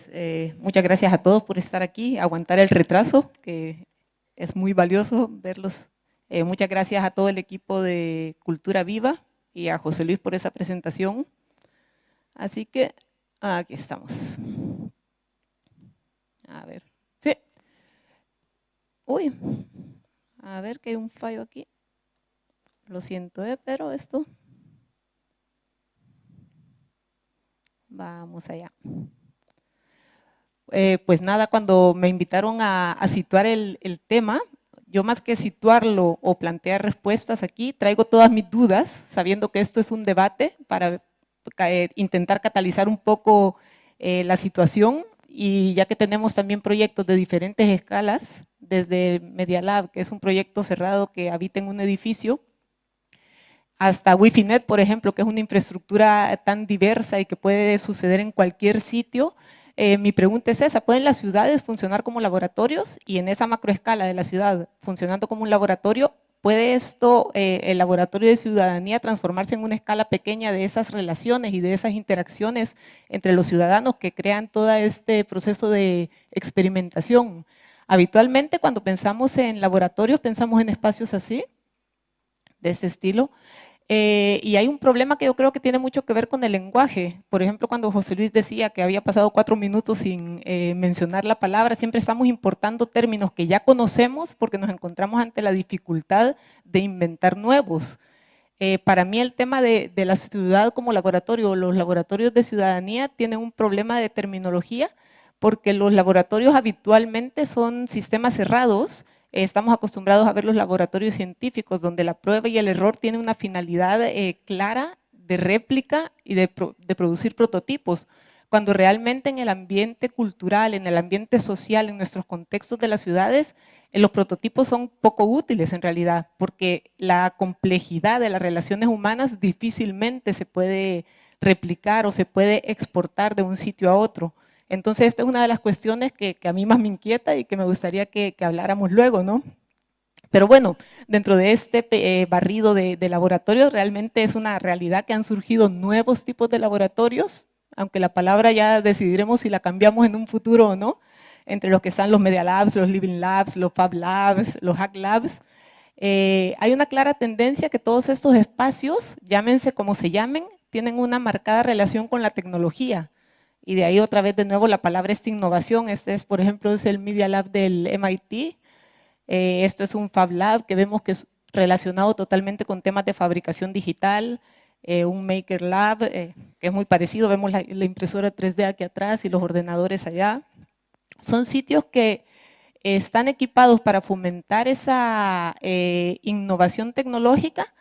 Pues eh, muchas gracias a todos por estar aquí, aguantar el retraso, que es muy valioso verlos. Eh, muchas gracias a todo el equipo de Cultura Viva y a José Luis por esa presentación. Así que aquí estamos. A ver, sí. Uy, a ver que hay un fallo aquí. Lo siento, ¿eh? pero esto... Vamos allá. Eh, pues nada, cuando me invitaron a, situar el, tema, yo más que situarlo o plantear respuestas aquí, traigo todas mis dudas, sabiendo que esto es un debate para eh, intentar catalizar un poco eh, la situación. Y ya que tenemos también proyectos de diferentes escalas, desde Media Lab, que es un proyecto cerrado que habita en un edificio, hasta Wi-Fi Net, por ejemplo, que es una infraestructura tan diversa y que puede suceder en cualquier sitio, eh, mi pregunta es esa, ¿pueden las ciudades funcionar como laboratorios? Y en esa macroescala de la ciudad, funcionando como un laboratorio, ¿puede esto, eh, el laboratorio de ciudadanía, transformarse en una escala pequeña de esas relaciones y de esas interacciones entre los ciudadanos que crean todo este proceso de experimentación? Habitualmente cuando pensamos en laboratorios, pensamos en espacios así, de ese estilo, eh, y hay un problema que yo creo que tiene mucho que ver con el lenguaje. Por ejemplo, cuando José Luis decía que había pasado cuatro minutos sin eh, mencionar la palabra, siempre estamos importando términos que ya conocemos porque nos encontramos ante la dificultad de inventar nuevos. Eh, para mí el tema de, de la ciudad como laboratorio, los laboratorios de ciudadanía tienen un problema de terminología porque los laboratorios habitualmente son sistemas cerrados Estamos acostumbrados a ver los laboratorios científicos donde la prueba y el error tienen una finalidad eh, clara de réplica y de, producir prototipos, cuando realmente en el ambiente cultural, en el ambiente social, en nuestros contextos de las ciudades, eh, los prototipos son poco útiles en realidad, porque la complejidad de las relaciones humanas difícilmente se puede replicar o se puede exportar de un sitio a otro. Entonces, esta es una de las cuestiones que, a mí más me inquieta y que me gustaría que, habláramos luego, ¿no? Pero bueno, dentro de este eh, barrido de, laboratorios, realmente es una realidad que han surgido nuevos tipos de laboratorios, aunque la palabra ya decidiremos si la cambiamos en un futuro o no, entre los que están los Media Labs, los Living Labs, los Fab Labs, los Hack Labs. Eh, hay una clara tendencia que todos estos espacios, llámense como se llamen, tienen una marcada relación con la tecnología y de ahí otra vez de nuevo la palabra es innovación. Este es, por ejemplo, es el Media Lab del MIT. Eh, esto es un Fab Lab que vemos que es relacionado totalmente con temas de fabricación digital. Eh, un Maker Lab, eh, que es muy parecido, vemos la, impresora 3D aquí atrás y los ordenadores allá. Son sitios que están equipados para fomentar esa innovación tecnológica,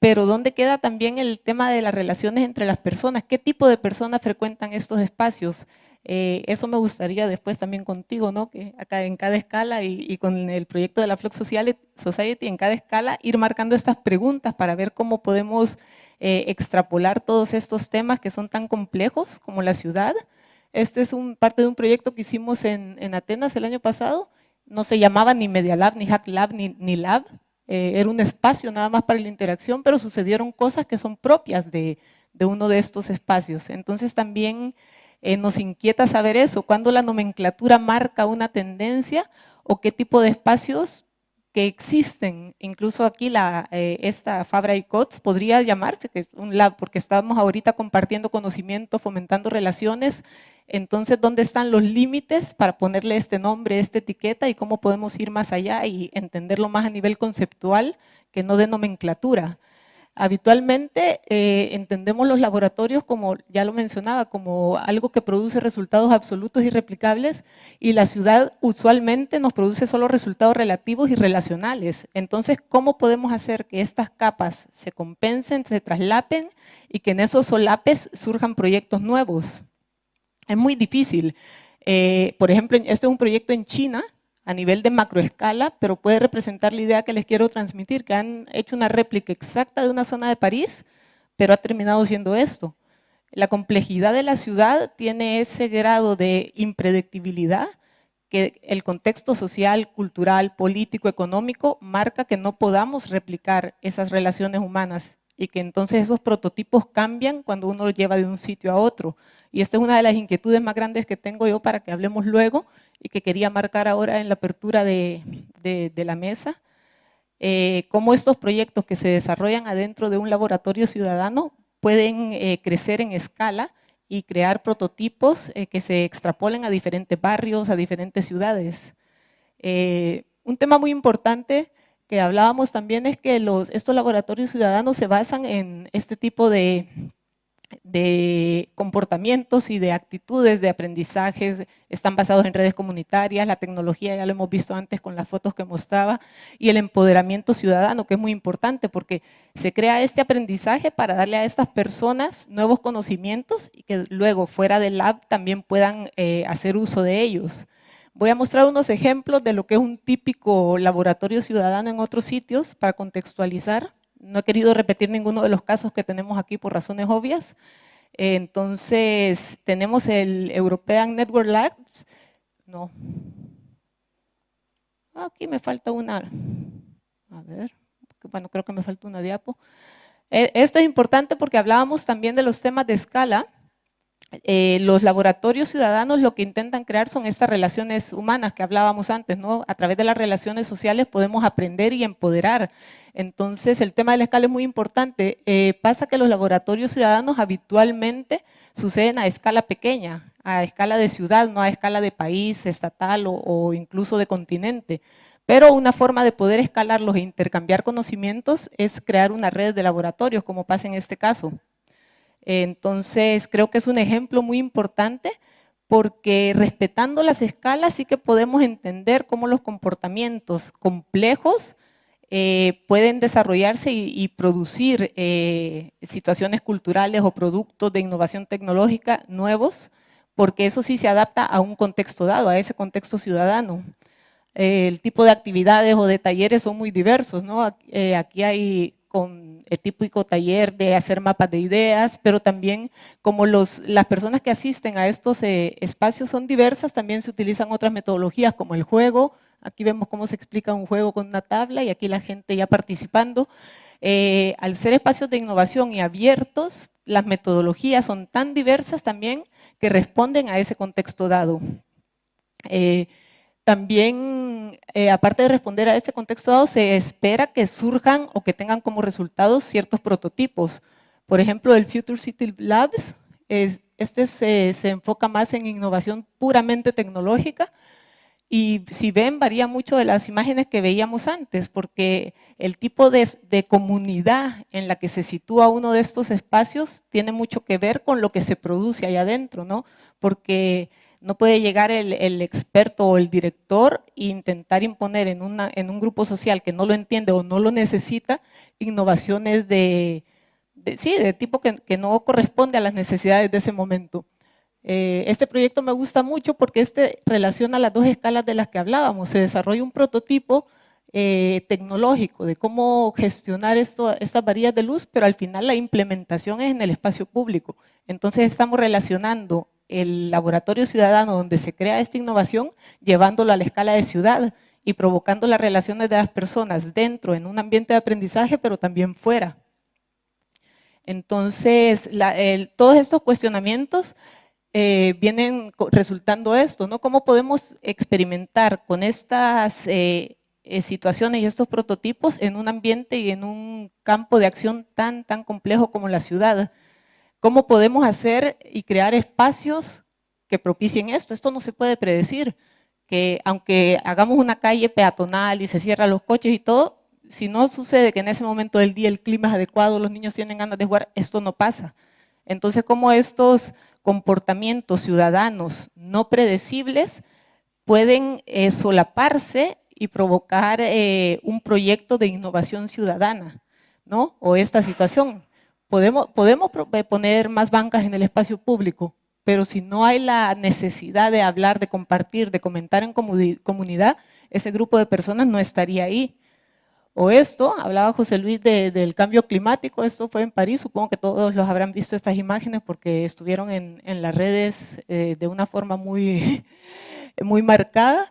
pero ¿dónde queda también el tema de las relaciones entre las personas? ¿Qué tipo de personas frecuentan estos espacios? Eh, eso me gustaría después también contigo, ¿no? que acá en cada escala y, con el proyecto de la Flux Society en cada escala ir marcando estas preguntas para ver cómo podemos eh, extrapolar todos estos temas que son tan complejos como la ciudad. Este es un, parte de un proyecto que hicimos en, Atenas el año pasado, no se llamaba ni Media Lab, ni Hack Lab, ni Lab, eh, era un espacio nada más para la interacción, pero sucedieron cosas que son propias de, uno de estos espacios. Entonces también eh, nos inquieta saber eso, cuando la nomenclatura marca una tendencia o qué tipo de espacios que existen, incluso aquí eh, esta Fabra y Cots podría llamarse un lab, porque estamos ahorita compartiendo conocimiento, fomentando relaciones, entonces ¿dónde están los límites para ponerle este nombre, esta etiqueta y cómo podemos ir más allá y entenderlo más a nivel conceptual que no de nomenclatura? Habitualmente eh, entendemos los laboratorios como, ya lo mencionaba, como algo que produce resultados absolutos y replicables y la ciudad usualmente nos produce solo resultados relativos y relacionales. Entonces, ¿cómo podemos hacer que estas capas se compensen, se traslapen y que en esos solapes surjan proyectos nuevos? Es muy difícil. Eh, por ejemplo, este es un proyecto en China, a nivel de macroescala, pero puede representar la idea que les quiero transmitir, que han hecho una réplica exacta de una zona de París, pero ha terminado siendo esto. La complejidad de la ciudad tiene ese grado de impredictibilidad que el contexto social, cultural, político, económico marca que no podamos replicar esas relaciones humanas y que entonces esos prototipos cambian cuando uno los lleva de un sitio a otro. Y esta es una de las inquietudes más grandes que tengo yo para que hablemos luego y que quería marcar ahora en la apertura de, la mesa. Eh, cómo estos proyectos que se desarrollan adentro de un laboratorio ciudadano pueden eh, crecer en escala y crear prototipos eh, que se extrapolen a diferentes barrios, a diferentes ciudades. un tema muy importante que hablábamos también es que los, estos laboratorios ciudadanos se basan en este tipo de, comportamientos y de actitudes de aprendizajes, están basados en redes comunitarias, la tecnología ya lo hemos visto antes con las fotos que mostraba, y el empoderamiento ciudadano, que es muy importante porque se crea este aprendizaje para darle a estas personas nuevos conocimientos y que luego fuera del lab también puedan eh, hacer uso de ellos. Voy a mostrar unos ejemplos de lo que es un típico laboratorio ciudadano en otros sitios para contextualizar. No he querido repetir ninguno de los casos que tenemos aquí por razones obvias. Entonces, tenemos el European Network Labs. No. Aquí me falta una. A ver. Bueno, creo que me falta una diapo. Eh, esto es importante porque hablábamos también de los temas de escala. Eh, los laboratorios ciudadanos lo que intentan crear son estas relaciones humanas que hablábamos antes, ¿no? A través de las relaciones sociales podemos aprender y empoderar. Entonces, el tema de la escala es muy importante. Eh, pasa que los laboratorios ciudadanos habitualmente suceden a escala pequeña, a escala de ciudad, no a escala de país, estatal o, o incluso de continente. Pero una forma de poder escalarlos e intercambiar conocimientos es crear una red de laboratorios, como pasa en este caso. Entonces, creo que es un ejemplo muy importante porque respetando las escalas sí que podemos entender cómo los comportamientos complejos eh, pueden desarrollarse y, producir eh, situaciones culturales o productos de innovación tecnológica nuevos, porque eso sí se adapta a un contexto dado, a ese contexto ciudadano. el tipo de actividades o de talleres son muy diversos, ¿no? aquí hay con el típico taller de hacer mapas de ideas, pero también como los, las personas que asisten a estos eh, espacios son diversas, también se utilizan otras metodologías como el juego, aquí vemos cómo se explica un juego con una tabla y aquí la gente ya participando. Eh, al ser espacios de innovación y abiertos, las metodologías son tan diversas también que responden a ese contexto dado. Eh, también, eh, aparte de responder a ese contexto dado, se espera que surjan o que tengan como resultados ciertos prototipos. Por ejemplo, el Future City Labs, este se, enfoca más en innovación puramente tecnológica, y si ven, varía mucho de las imágenes que veíamos antes, porque el tipo de, de, comunidad en la que se sitúa uno de estos espacios tiene mucho que ver con lo que se produce ahí adentro, ¿no? Porque no puede llegar el, experto o el director e intentar imponer en, un grupo social que no lo entiende o no lo necesita, innovaciones de, sí, de tipo que, no corresponde a las necesidades de ese momento. Eh, este proyecto me gusta mucho porque este relaciona las dos escalas de las que hablábamos. Se desarrolla un prototipo eh, tecnológico de cómo gestionar esto, estas varillas de luz, pero al final la implementación es en el espacio público. Entonces estamos relacionando el laboratorio ciudadano donde se crea esta innovación, llevándolo a la escala de ciudad y provocando las relaciones de las personas dentro, en un ambiente de aprendizaje, pero también fuera. Entonces, todos estos cuestionamientos eh, vienen resultando esto, ¿no? ¿Cómo podemos experimentar con estas eh, eh, situaciones y estos prototipos en un ambiente y en un campo de acción tan, tan complejo como la ciudad? ¿Cómo podemos hacer y crear espacios que propicien esto? Esto no se puede predecir, que aunque hagamos una calle peatonal y se cierran los coches y todo, si no sucede que en ese momento del día el clima es adecuado, los niños tienen ganas de jugar, esto no pasa. Entonces, ¿cómo estos comportamientos ciudadanos no predecibles pueden eh, solaparse y provocar eh, un proyecto de innovación ciudadana, ¿no? O esta situación. Podemos, podemos eh, poner más bancas en el espacio público, pero si no hay la necesidad de hablar, de compartir, de comentar en comunidad, ese grupo de personas no estaría ahí. O esto, hablaba José Luis del cambio climático, esto fue en París, supongo que todos los habrán visto estas imágenes porque estuvieron en, las redes eh, de una forma muy, muy marcada.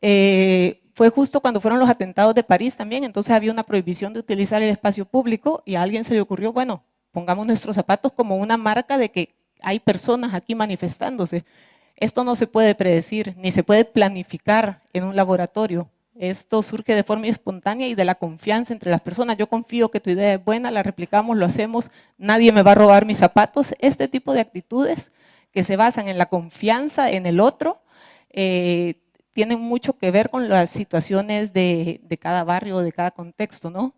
Eh, fue justo cuando fueron los atentados de París también, entonces había una prohibición de utilizar el espacio público y a alguien se le ocurrió, bueno, pongamos nuestros zapatos como una marca de que hay personas aquí manifestándose. Esto no se puede predecir, ni se puede planificar en un laboratorio. Esto surge de forma espontánea y de la confianza entre las personas. Yo confío que tu idea es buena, la replicamos, lo hacemos, nadie me va a robar mis zapatos. Este tipo de actitudes que se basan en la confianza en el otro, eh, tienen mucho que ver con las situaciones de, de cada barrio, de cada contexto, ¿no?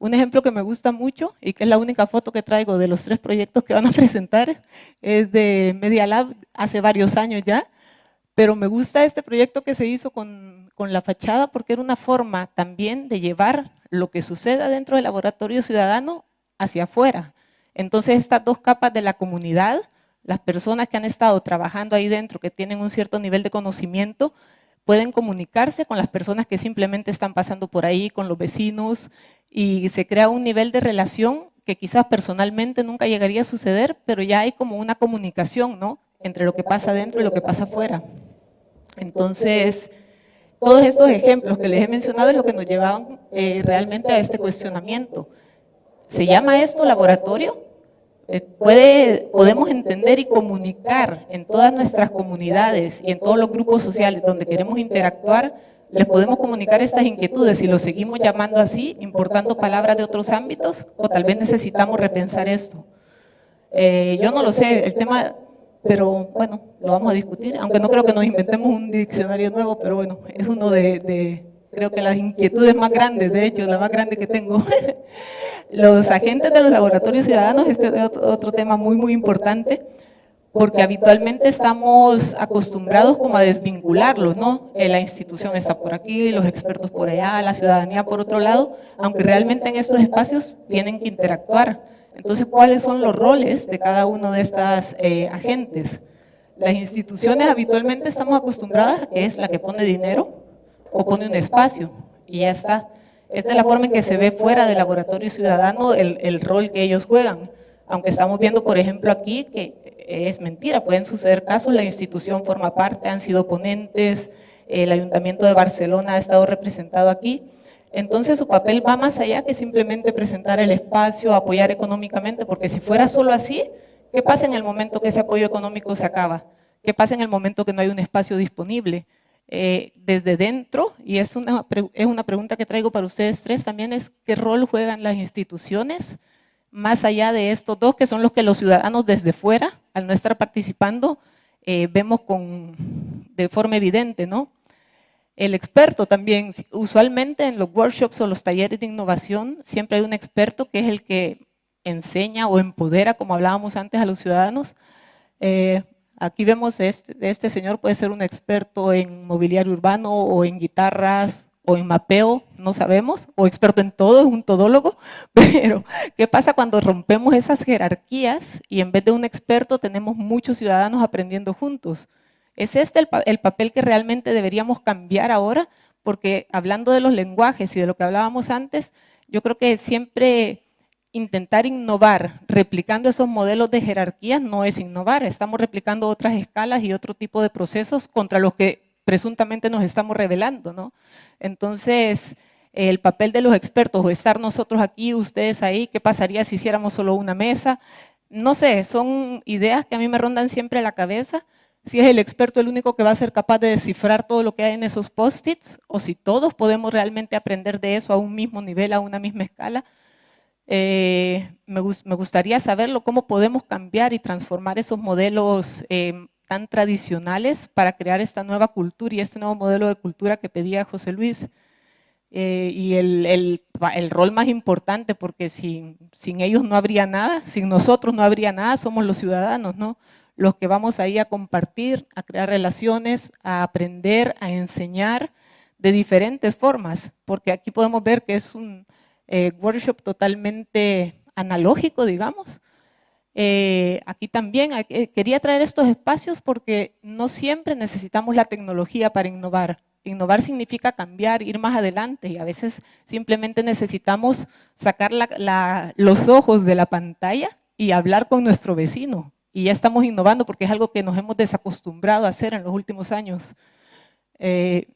Un ejemplo que me gusta mucho y que es la única foto que traigo de los tres proyectos que van a presentar es de Media Lab hace varios años ya, pero me gusta este proyecto que se hizo con, con la fachada porque era una forma también de llevar lo que suceda dentro del laboratorio ciudadano hacia afuera. Entonces estas dos capas de la comunidad, las personas que han estado trabajando ahí dentro, que tienen un cierto nivel de conocimiento, pueden comunicarse con las personas que simplemente están pasando por ahí, con los vecinos, y se crea un nivel de relación que quizás personalmente nunca llegaría a suceder, pero ya hay como una comunicación ¿no? entre lo que pasa dentro y lo que pasa afuera. Entonces, todos estos ejemplos que les he mencionado es lo que nos llevaban eh, realmente a este cuestionamiento. ¿Se llama esto laboratorio? Eh, puede, podemos entender y comunicar en todas nuestras comunidades y en todos los grupos sociales donde queremos interactuar, les podemos comunicar estas inquietudes si lo seguimos llamando así, importando palabras de otros ámbitos, o tal vez necesitamos repensar esto. Eh, yo no lo sé, el tema, pero bueno, lo vamos a discutir, aunque no creo que nos inventemos un diccionario nuevo, pero bueno, es uno de, de creo que las inquietudes más grandes, de hecho, la más grande que tengo. los agentes de los laboratorios ciudadanos, este es otro tema muy, muy importante, porque habitualmente estamos acostumbrados como a desvincularlos, ¿no? Eh, la institución está por aquí, los expertos por allá, la ciudadanía por otro lado, aunque realmente en estos espacios tienen que interactuar. Entonces, ¿cuáles son los roles de cada uno de estos eh, agentes? Las instituciones habitualmente estamos acostumbradas que es la que pone dinero, o pone un espacio y ya está. Esta es la forma en que se ve fuera del laboratorio ciudadano el, el rol que ellos juegan. Aunque estamos viendo, por ejemplo, aquí que es mentira, pueden suceder casos, la institución forma parte, han sido ponentes, el Ayuntamiento de Barcelona ha estado representado aquí, entonces su papel va más allá que simplemente presentar el espacio, apoyar económicamente, porque si fuera solo así, ¿qué pasa en el momento que ese apoyo económico se acaba? ¿Qué pasa en el momento que no hay un espacio disponible? Eh, desde dentro, y es una, es una pregunta que traigo para ustedes tres también, es qué rol juegan las instituciones, más allá de estos dos, que son los que los ciudadanos desde fuera, al no estar participando, eh, vemos con, de forma evidente, ¿no? El experto también, usualmente en los workshops o los talleres de innovación, siempre hay un experto que es el que enseña o empodera, como hablábamos antes, a los ciudadanos. Eh, Aquí vemos este, este señor puede ser un experto en mobiliario urbano o en guitarras o en mapeo, no sabemos, o experto en todo, un todólogo, pero ¿qué pasa cuando rompemos esas jerarquías y en vez de un experto tenemos muchos ciudadanos aprendiendo juntos? ¿Es este el papel que realmente deberíamos cambiar ahora? Porque hablando de los lenguajes y de lo que hablábamos antes, yo creo que siempre intentar innovar replicando esos modelos de jerarquías no es innovar, estamos replicando otras escalas y otro tipo de procesos contra los que presuntamente nos estamos revelando. ¿no? Entonces, el papel de los expertos o estar nosotros aquí, ustedes ahí, ¿qué pasaría si hiciéramos solo una mesa? No sé, son ideas que a mí me rondan siempre la cabeza, si es el experto el único que va a ser capaz de descifrar todo lo que hay en esos post-its, o si todos podemos realmente aprender de eso a un mismo nivel, a una misma escala, eh, me, gustaría saberlo, cómo podemos cambiar y transformar esos modelos em, tan tradicionales para crear esta nueva cultura y este nuevo modelo de cultura que pedía José Luis. Eh, y el, rol más importante, porque sin, ellos no habría nada, sin nosotros no habría nada, somos los ciudadanos, ¿no? Los que vamos ahí a compartir, a crear relaciones, a aprender, a enseñar de diferentes formas, porque aquí podemos ver que es un, eh, workshop totalmente analógico, digamos. Eh, aquí también eh, quería traer estos espacios porque no siempre necesitamos la tecnología para innovar. Innovar significa cambiar, ir más adelante y a veces simplemente necesitamos sacar los ojos de la pantalla y hablar con nuestro vecino. Y ya estamos innovando porque es algo que nos hemos desacostumbrado a hacer en los últimos años. Este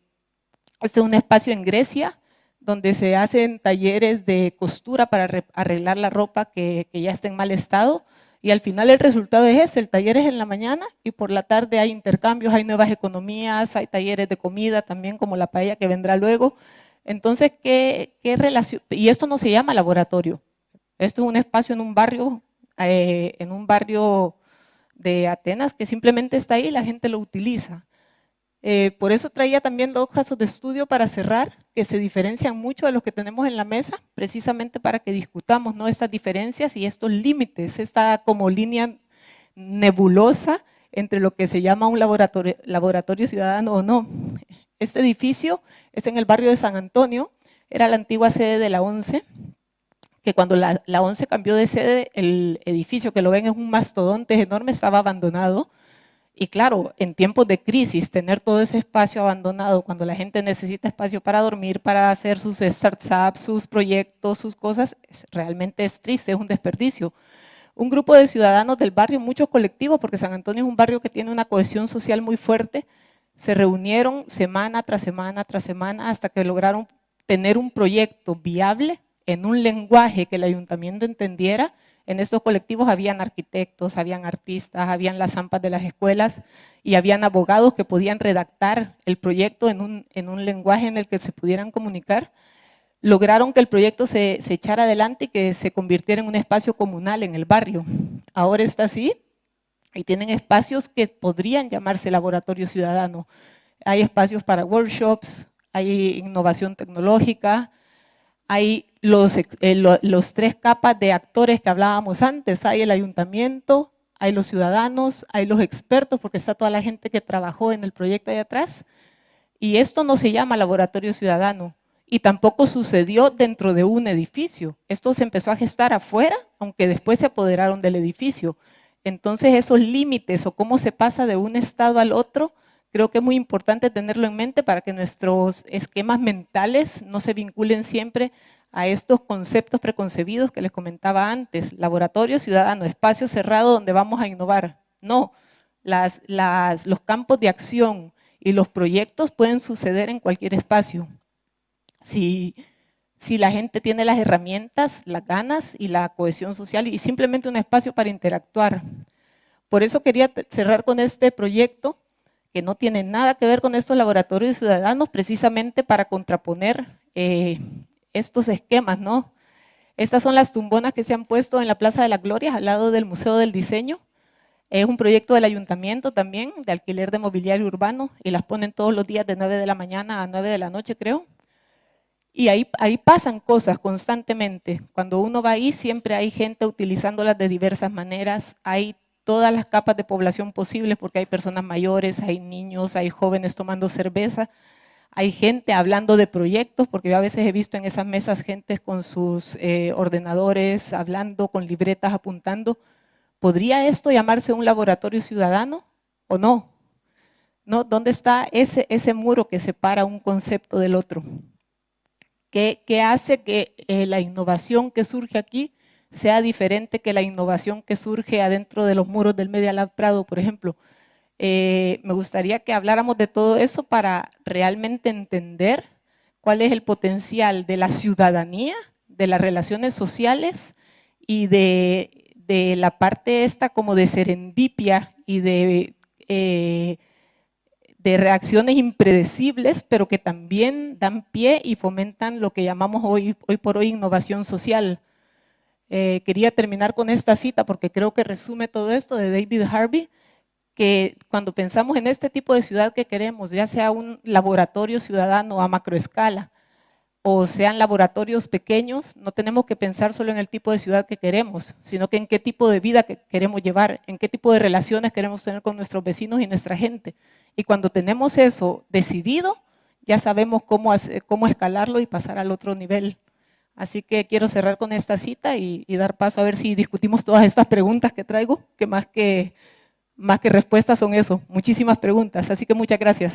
es un espacio en Grecia, donde se hacen talleres de costura para arreglar la ropa que, ya está en mal estado. Y al final el resultado es ese, el taller es en la mañana y por la tarde hay intercambios, hay nuevas economías, hay talleres de comida también como la paella que vendrá luego. Entonces, ¿qué, relación? Y esto no se llama laboratorio. Esto es un espacio en un barrio, eh, en un barrio de Atenas que simplemente está ahí y la gente lo utiliza. Eh, por eso traía también dos casos de estudio para cerrar, que se diferencian mucho de los que tenemos en la mesa, precisamente para que discutamos ¿no? estas diferencias y estos límites, esta como línea nebulosa entre lo que se llama un laboratorio, ciudadano o no. Este edificio es en el barrio de San Antonio, era la antigua sede de la ONCE, que cuando la, la ONCE cambió de sede, el edificio que lo ven es un mastodonte enorme, estaba abandonado, y claro, en tiempos de crisis, tener todo ese espacio abandonado, cuando la gente necesita espacio para dormir, para hacer sus startups, sus proyectos, sus cosas, realmente es triste, es un desperdicio. Un grupo de ciudadanos del barrio, muchos colectivos, porque San Antonio es un barrio que tiene una cohesión social muy fuerte, se reunieron semana tras semana tras semana hasta que lograron tener un proyecto viable en un lenguaje que el ayuntamiento entendiera en estos colectivos habían arquitectos, habían artistas, habían las zampas de las escuelas y habían abogados que podían redactar el proyecto en un, en un lenguaje en el que se pudieran comunicar. Lograron que el proyecto se, se echara adelante y que se convirtiera en un espacio comunal en el barrio. Ahora está así y tienen espacios que podrían llamarse laboratorio ciudadano. Hay espacios para workshops, hay innovación tecnológica, hay los, eh, los tres capas de actores que hablábamos antes. Hay el ayuntamiento, hay los ciudadanos, hay los expertos, porque está toda la gente que trabajó en el proyecto ahí atrás. Y esto no se llama laboratorio ciudadano. Y tampoco sucedió dentro de un edificio. Esto se empezó a gestar afuera, aunque después se apoderaron del edificio. Entonces esos límites o cómo se pasa de un estado al otro Creo que es muy importante tenerlo en mente para que nuestros esquemas mentales no se vinculen siempre a estos conceptos preconcebidos que les comentaba antes, laboratorio ciudadano, espacio cerrado donde vamos a innovar. No, las, los campos de acción y los proyectos pueden suceder en cualquier espacio. Si, si la gente tiene las herramientas, las ganas y la cohesión social y simplemente un espacio para interactuar. Por eso quería cerrar con este proyecto que no tiene nada que ver con estos laboratorios ciudadanos, precisamente para contraponer eh, estos esquemas, ¿no? Estas son las tumbonas que se han puesto en la Plaza de la Gloria, al lado del Museo del Diseño. Es un proyecto del ayuntamiento también, de alquiler de mobiliario urbano, y las ponen todos los días de 9 de la mañana a 9 de la noche, creo. Y ahí, ahí pasan cosas constantemente. Cuando uno va ahí, siempre hay gente utilizándolas de diversas maneras, hay todas las capas de población posibles, porque hay personas mayores, hay niños, hay jóvenes tomando cerveza, hay gente hablando de proyectos, porque yo a veces he visto en esas mesas gente con sus eh, ordenadores, hablando, con libretas, apuntando. ¿Podría esto llamarse un laboratorio ciudadano o no? ¿No? ¿Dónde está ese, ese muro que separa un concepto del otro? ¿Qué, qué hace que eh, la innovación que surge aquí sea diferente que la innovación que surge adentro de los muros del Media Lab Prado, por ejemplo. Eh, me gustaría que habláramos de todo eso para realmente entender cuál es el potencial de la ciudadanía, de las relaciones sociales y de, la parte esta como de serendipia y de, eh, de reacciones impredecibles, pero que también dan pie y fomentan lo que llamamos hoy por hoy innovación social. Eh, quería terminar con esta cita porque creo que resume todo esto de David Harvey, que cuando pensamos en este tipo de ciudad que queremos, ya sea un laboratorio ciudadano a macroescala, o sean laboratorios pequeños, no tenemos que pensar solo en el tipo de ciudad que queremos, sino que en qué tipo de vida que queremos llevar, en qué tipo de relaciones queremos tener con nuestros vecinos y nuestra gente. Y cuando tenemos eso decidido, ya sabemos cómo, cómo escalarlo y pasar al otro nivel. Así que quiero cerrar con esta cita y, dar paso a ver si discutimos todas estas preguntas que traigo, que más que, más que respuestas son eso, muchísimas preguntas. Así que muchas gracias.